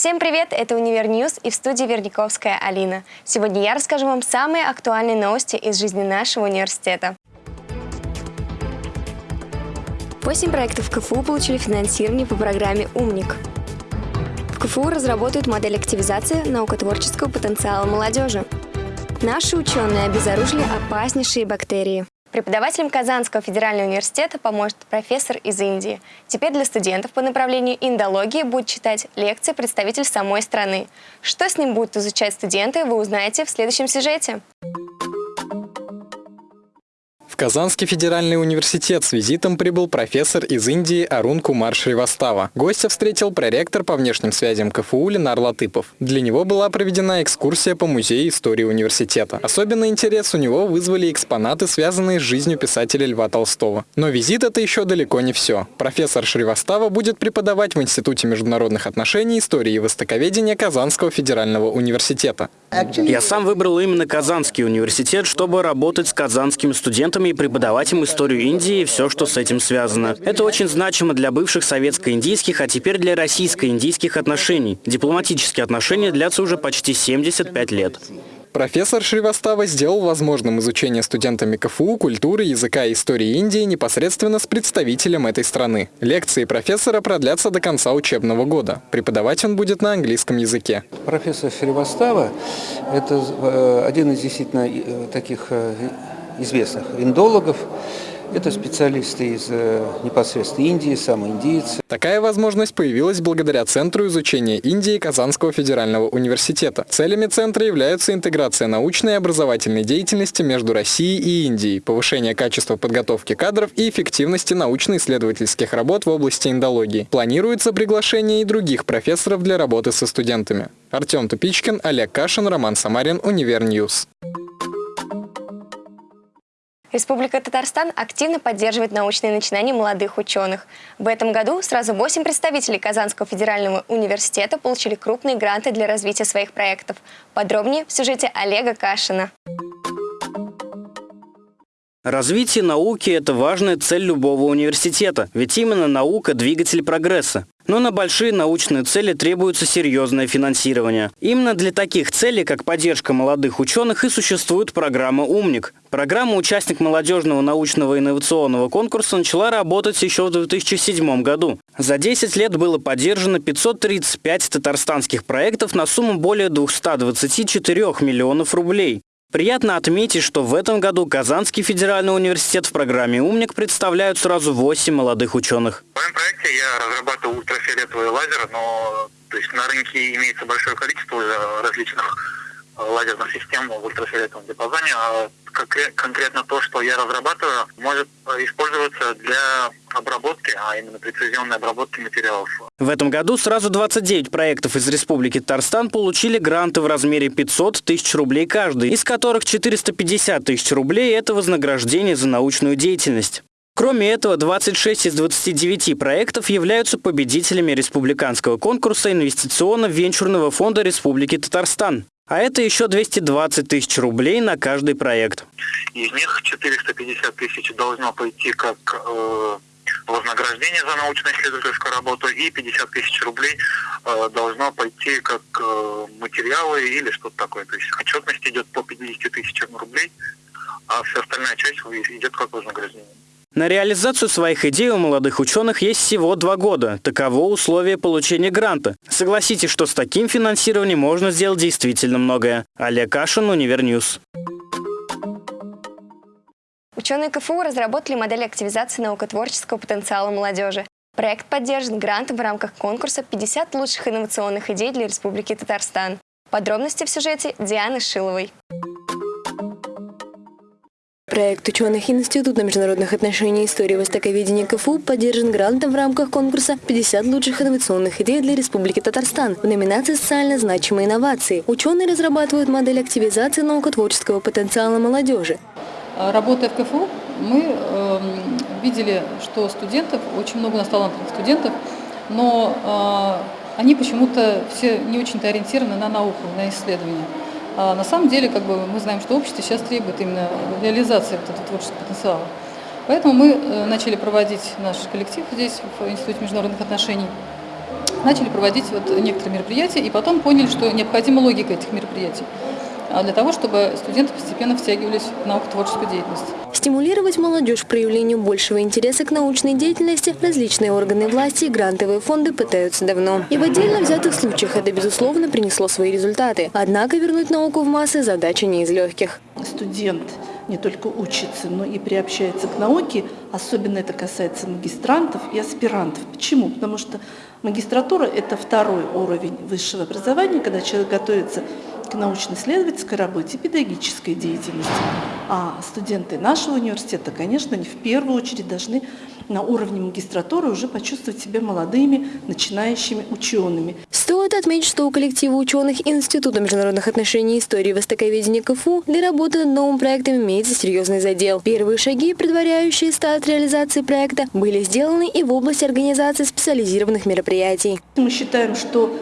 Всем привет, это Univer News и в студии Верниковская Алина. Сегодня я расскажу вам самые актуальные новости из жизни нашего университета. Восемь проектов КФУ получили финансирование по программе «Умник». В КФУ разработают модель активизации наукотворческого потенциала молодежи. Наши ученые обезоружили опаснейшие бактерии. Преподавателям Казанского федерального университета поможет профессор из Индии. Теперь для студентов по направлению индологии будет читать лекции представитель самой страны. Что с ним будут изучать студенты, вы узнаете в следующем сюжете. Казанский федеральный университет с визитом прибыл профессор из Индии Арун Кумар Шривастава. Гостя встретил проректор по внешним связям КФУ Ленар Латыпов. Для него была проведена экскурсия по музею истории университета. Особенный интерес у него вызвали экспонаты, связанные с жизнью писателя Льва Толстого. Но визит это еще далеко не все. Профессор Шривастава будет преподавать в Институте международных отношений, истории и востоковедения Казанского федерального университета. Я сам выбрал именно Казанский университет, чтобы работать с казанскими студентами и преподавать им историю Индии и все, что с этим связано. Это очень значимо для бывших советско-индийских, а теперь для российско-индийских отношений. Дипломатические отношения длятся уже почти 75 лет. Профессор Шривастава сделал возможным изучение студентами КФУ культуры, языка и истории Индии непосредственно с представителем этой страны. Лекции профессора продлятся до конца учебного года. Преподавать он будет на английском языке. Профессор Шривастава – это э, один из действительно э, таких э, известных индологов. Это специалисты из э, непосредственно Индии, сам индиец. Такая возможность появилась благодаря Центру изучения Индии Казанского федерального университета. Целями центра являются интеграция научной и образовательной деятельности между Россией и Индией, повышение качества подготовки кадров и эффективности научно-исследовательских работ в области индологии. Планируется приглашение и других профессоров для работы со студентами. Артем Тупичкин, Олег Кашин, Роман Самарин, Univer News. Республика Татарстан активно поддерживает научные начинания молодых ученых. В этом году сразу 8 представителей Казанского федерального университета получили крупные гранты для развития своих проектов. Подробнее в сюжете Олега Кашина. Развитие науки – это важная цель любого университета, ведь именно наука – двигатель прогресса. Но на большие научные цели требуется серьезное финансирование. Именно для таких целей, как поддержка молодых ученых, и существует программа «Умник». Программа «Участник молодежного научного инновационного конкурса» начала работать еще в 2007 году. За 10 лет было поддержано 535 татарстанских проектов на сумму более 224 миллионов рублей. Приятно отметить, что в этом году Казанский федеральный университет в программе «Умник» представляют сразу 8 молодых ученых. В моем проекте я разрабатываю ультрафиолетовые лазеры, но то есть на рынке имеется большое количество различных лазерных систем в ультрафиолетовом диапазоне, а конкретно то, что я разрабатываю, может использоваться для обработки, а именно прецизионной обработки материалов. В этом году сразу 29 проектов из Республики Татарстан получили гранты в размере 500 тысяч рублей каждый, из которых 450 тысяч рублей – это вознаграждение за научную деятельность. Кроме этого, 26 из 29 проектов являются победителями республиканского конкурса инвестиционно-венчурного фонда Республики Татарстан. А это еще 220 тысяч рублей на каждый проект. Из них 450 тысяч должно пойти как э, вознаграждение за научно-исследовательскую работу и 50 тысяч рублей э, должно пойти как э, материалы или что-то такое. То есть отчетность идет по 50 тысячам рублей, а вся остальная часть идет как вознаграждение. На реализацию своих идей у молодых ученых есть всего два года. Таково условие получения гранта. Согласитесь, что с таким финансированием можно сделать действительно многое. Олег Кашин, Универ News. Ученые КФУ разработали модель активизации наукотворческого потенциала молодежи. Проект поддержан грантом в рамках конкурса «50 лучших инновационных идей для Республики Татарстан». Подробности в сюжете Дианы Шиловой. Проект ученых Института международных отношений и истории востоковедения КФУ поддержан грантом в рамках конкурса «50 лучших инновационных идей для Республики Татарстан» в номинации «Социально значимые инновации». Ученые разрабатывают модель активизации наукотворческого потенциала молодежи. Работая в КФУ, мы э, видели, что студентов, очень много у нас талантливых студентов, но э, они почему-то все не очень-то ориентированы на науку, на исследования. А на самом деле, как бы, мы знаем, что общество сейчас требует именно реализации вот этого творческого потенциала. Поэтому мы э, начали проводить наш коллектив здесь, в Институте международных отношений, начали проводить вот некоторые мероприятия и потом поняли, что необходима логика этих мероприятий для того, чтобы студенты постепенно втягивались в наукотворческую деятельность. Стимулировать молодежь к проявлению большего интереса к научной деятельности различные органы власти и грантовые фонды пытаются давно. И в отдельно взятых случаях это, безусловно, принесло свои результаты. Однако вернуть науку в массы задача не из легких. Студент не только учится, но и приобщается к науке. Особенно это касается магистрантов и аспирантов. Почему? Потому что магистратура – это второй уровень высшего образования, когда человек готовится к научно-исследовательской работе, педагогической деятельности. А студенты нашего университета, конечно, не в первую очередь должны на уровне магистратуры уже почувствовать себя молодыми, начинающими учеными. Стоит отметить, что у коллектива ученых Института международных отношений и истории востоковедения КФУ для работы над новым проектом имеется серьезный задел. Первые шаги, предваряющие старт реализации проекта, были сделаны и в области организации специализированных мероприятий. Мы считаем, что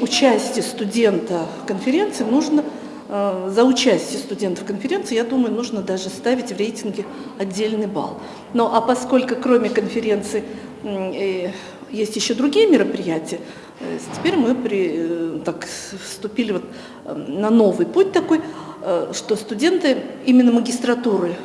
участие студента в конференции нужно э, за участие студентов в конференции, я думаю, нужно даже ставить в рейтинге отдельный балл. Но а поскольку кроме конференции э, есть еще другие мероприятия, э, теперь мы при, так, вступили вот на новый путь такой, что студенты именно магистратуры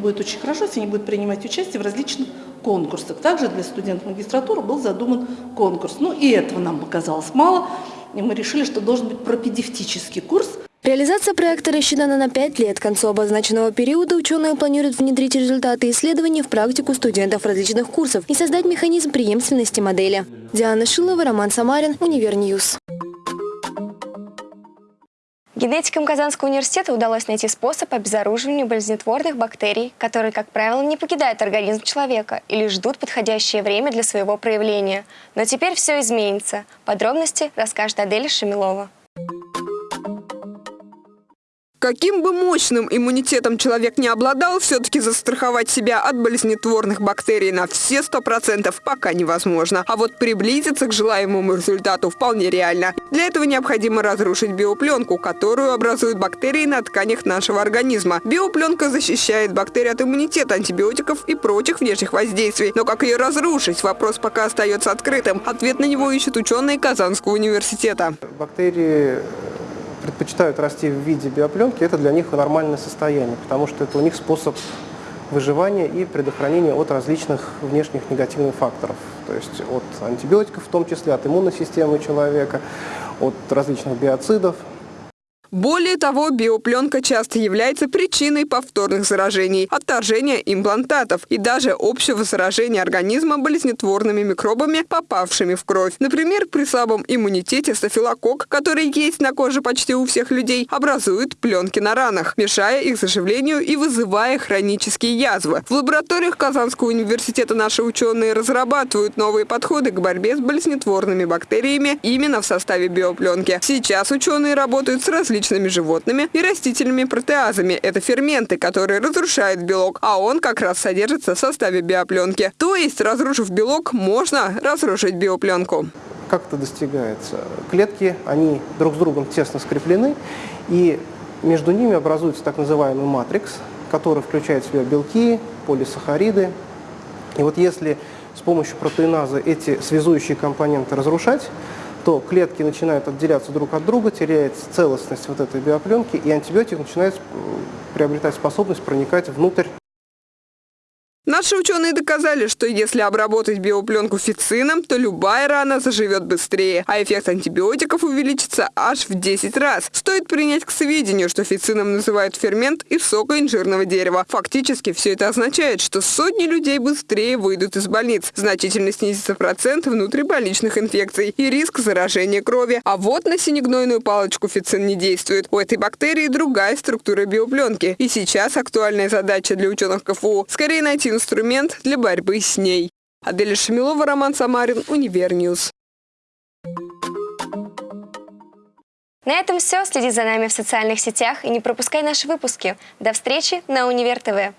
будет очень хорошо, если они будут принимать участие в различных конкурсах. Также для студентов магистратуры был задуман конкурс. Ну и этого нам показалось мало, и мы решили, что должен быть пропедевтический курс. Реализация проекта рассчитана на 5 лет. К концу обозначенного периода ученые планируют внедрить результаты исследований в практику студентов различных курсов и создать механизм преемственности модели. Диана Шилова, Роман Самарин, Универ News. Генетикам Казанского университета удалось найти способ обезоруживания болезнетворных бактерий, которые, как правило, не покидают организм человека или ждут подходящее время для своего проявления. Но теперь все изменится. Подробности расскажет Адель Шамилова. Каким бы мощным иммунитетом человек не обладал, все-таки застраховать себя от болезнетворных бактерий на все 100% пока невозможно. А вот приблизиться к желаемому результату вполне реально. Для этого необходимо разрушить биопленку, которую образуют бактерии на тканях нашего организма. Биопленка защищает бактерии от иммунитета, антибиотиков и прочих внешних воздействий. Но как ее разрушить, вопрос пока остается открытым. Ответ на него ищут ученые Казанского университета. Бактерии предпочитают расти в виде биопленки, это для них нормальное состояние, потому что это у них способ выживания и предохранения от различных внешних негативных факторов. То есть от антибиотиков в том числе, от иммунной системы человека, от различных биоцидов. Более того, биопленка часто является причиной повторных заражений, отторжения имплантатов и даже общего заражения организма болезнетворными микробами, попавшими в кровь. Например, при слабом иммунитете стафилококк, который есть на коже почти у всех людей, образует пленки на ранах, мешая их заживлению и вызывая хронические язвы. В лабораториях Казанского университета наши ученые разрабатывают новые подходы к борьбе с болезнетворными бактериями именно в составе биопленки. Сейчас ученые работают с различными различными животными и растительными протеазами. Это ферменты, которые разрушают белок, а он как раз содержится в составе биопленки. То есть, разрушив белок, можно разрушить биопленку. Как это достигается? Клетки, они друг с другом тесно скреплены, и между ними образуется так называемый матрикс, который включает в себя белки, полисахариды. И вот если с помощью протеиназы эти связующие компоненты разрушать, то клетки начинают отделяться друг от друга, теряется целостность вот этой биопленки, и антибиотик начинает приобретать способность проникать внутрь Наши ученые доказали, что если обработать биопленку фицином, то любая рана заживет быстрее, а эффект антибиотиков увеличится аж в 10 раз. Стоит принять к сведению, что фицином называют фермент из сока инжирного дерева. Фактически все это означает, что сотни людей быстрее выйдут из больниц, значительно снизится процент внутрибольничных инфекций и риск заражения крови. А вот на синегнойную палочку фицин не действует. У этой бактерии другая структура биопленки. И сейчас актуальная задача для ученых КФУ – скорее найти инструмент для борьбы с ней. Аделя Шамилова, Роман Самарин, Универ News. На этом все. Следи за нами в социальных сетях и не пропускай наши выпуски. До встречи на Универ ТВ.